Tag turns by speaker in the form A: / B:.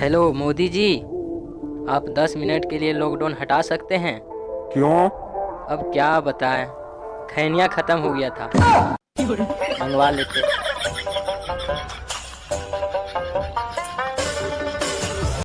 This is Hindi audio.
A: हेलो मोदी जी। आप 10 मिनट के लिए लॉकडाउन हटा सकते हैं।
B: क्यों?
A: अब क्या बताएँ? खैनिया ख़त्म हो गया था। मंगवा लेते।